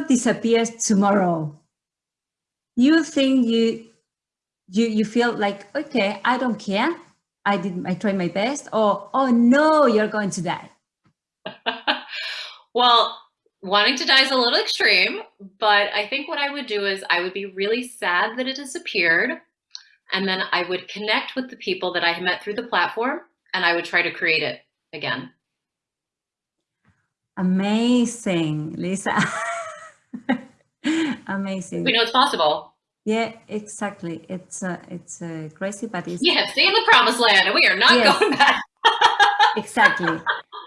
disappears tomorrow, you think you you you feel like okay, I don't care. I did I tried my best, or oh no, you're going to die. well, wanting to die is a little extreme, but I think what I would do is I would be really sad that it disappeared. And then I would connect with the people that I met through the platform and I would try to create it again. Amazing, Lisa. Amazing. We know it's possible. Yeah, exactly. It's uh, it's uh, crazy, but it's yeah, in the promised land, and we are not yes. going back. exactly.